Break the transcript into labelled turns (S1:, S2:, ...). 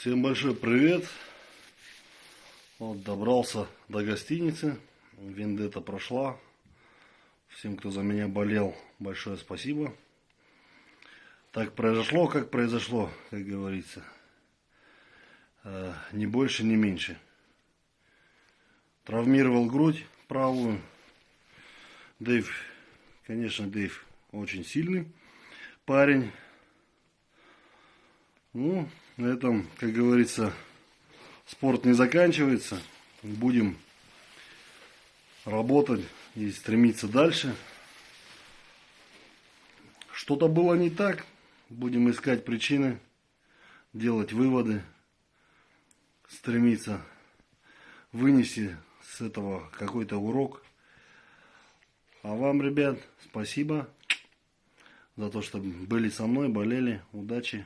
S1: Всем большой привет. Вот добрался до гостиницы. Вендета прошла. Всем, кто за меня болел, большое спасибо. Так произошло, как произошло, как говорится. Э, Ни больше, ни меньше. Травмировал грудь правую. Дэйв, конечно, Дэйв очень сильный парень. Ну, на этом, как говорится, спорт не заканчивается. Будем работать и стремиться дальше. Что-то было не так. Будем искать причины, делать выводы, стремиться вынести с этого какой-то урок. А вам, ребят, спасибо за то, что были со мной, болели. Удачи.